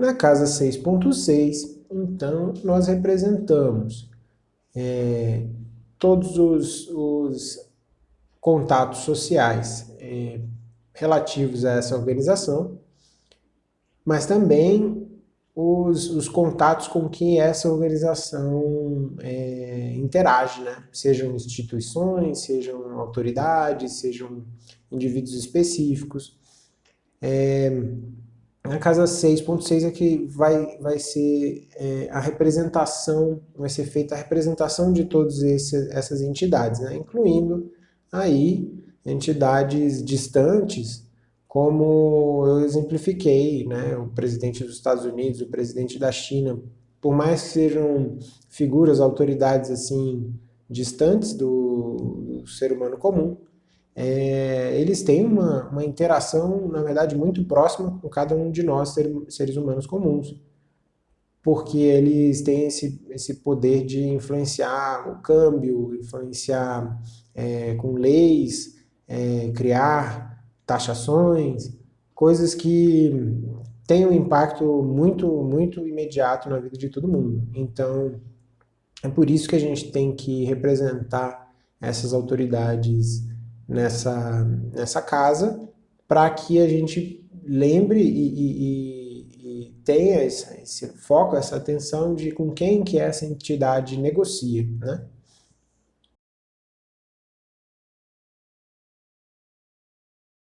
Na casa 6.6, então, nós representamos é, todos os, os, contatos sociais é, relativos a essa organização, mas também os, os contatos com que essa organização é, interage, né? sejam instituições, sejam autoridades, sejam indivíduos específicos. É, na casa 6.6 é que vai, vai ser é, a representação, vai ser feita a representação de todas essas entidades, né? incluindo aí entidades distantes, como eu exemplifiquei, né? o presidente dos Estados Unidos, o presidente da China, por mais que sejam figuras, autoridades assim distantes do, do ser humano comum, é, eles têm uma, uma interação, na verdade, muito próxima com cada um de nós, ser, seres humanos comuns, porque eles têm esse, esse poder de influenciar o câmbio, influenciar é, com leis, é, criar taxações, coisas que têm um impacto muito, muito imediato na vida de todo mundo. Então, é por isso que a gente tem que representar essas autoridades nessa, nessa casa, para que a gente lembre e, e, e tenha esse, esse, foco, essa atenção de com quem que essa entidade negocia, né?